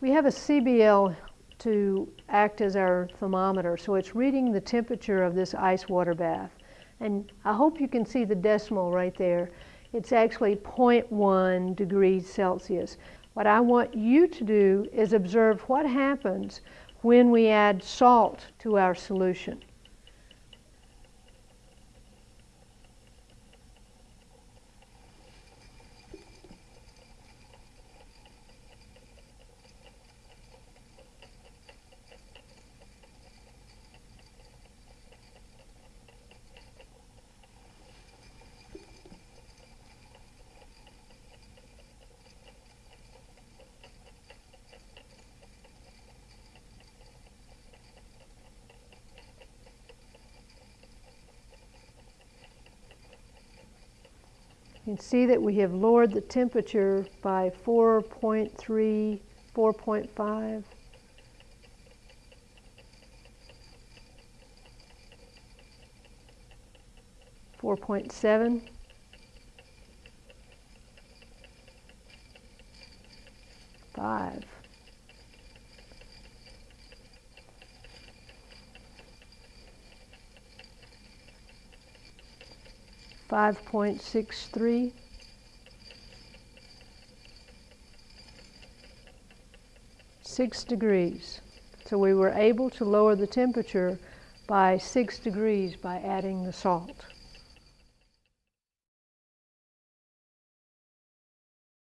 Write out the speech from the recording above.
We have a CBL to act as our thermometer, so it's reading the temperature of this ice water bath. And I hope you can see the decimal right there. It's actually 0.1 degrees Celsius. What I want you to do is observe what happens when we add salt to our solution. You can see that we have lowered the temperature by 4.3, 4.5. Four point seven. Five. 5.63. Six degrees. So we were able to lower the temperature by six degrees by adding the salt.